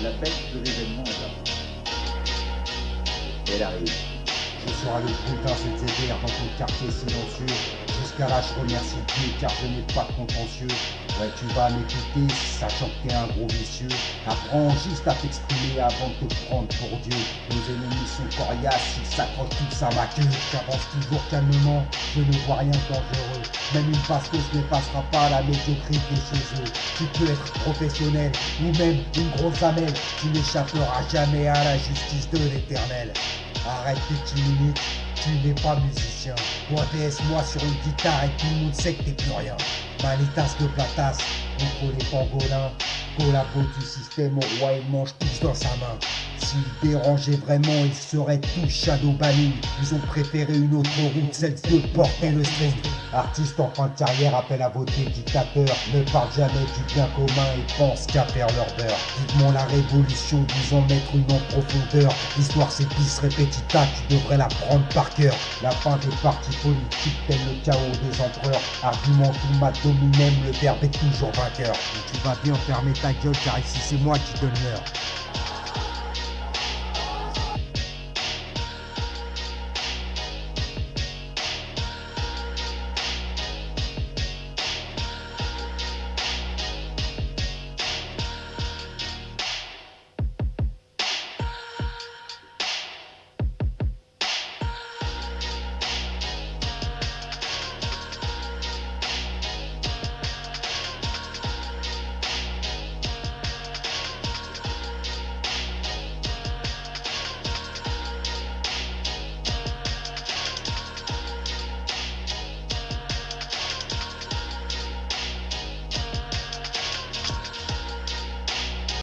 La fête de l'événement est là. Elle arrive. Je serai le bulletin ZZR dans ton quartier silencieux. Là, je remercie Dieu car je n'ai pas de contentieux. Ouais, tu vas m'écouter, sachant que t'es un gros vicieux. Apprends juste à t'exprimer avant de te prendre pour Dieu. Nos ennemis sont coriaces, ils s'accrochent tous à ma queue. J'avance toujours calmement, je ne vois rien de dangereux. Même une bastos ne passera pas la médiocrité chez eux. Tu peux être professionnel ou même une grosse amelle. Tu n'échapperas jamais à la justice de l'éternel. Arrête 10 minutes, tu n'es pas musicien. Moi DS-moi sur une guitare et tout le monde sait que t'es plus rien. Manitas de platas, contre les pangolins. Collabo du système au roi il mange tous dans sa main. S'ils dérangeaient vraiment, ils seraient tous shadow banning. Ils ont préféré une autre route, celle de porter le string. Artistes en fin de carrière appellent à voter dictateur. Ne parlent jamais du bien commun et pensent qu'à faire leur beurre. Vivement la révolution, disons mettre une en profondeur. L'histoire s'épice répétita, tu devrais la prendre par cœur. La fin des partis politiques, tel le chaos des empereurs. Argument tout ma dominem, le verbe est toujours vainqueur. Tu vas bien fermer ta gueule car ici c'est moi qui donne l'heure.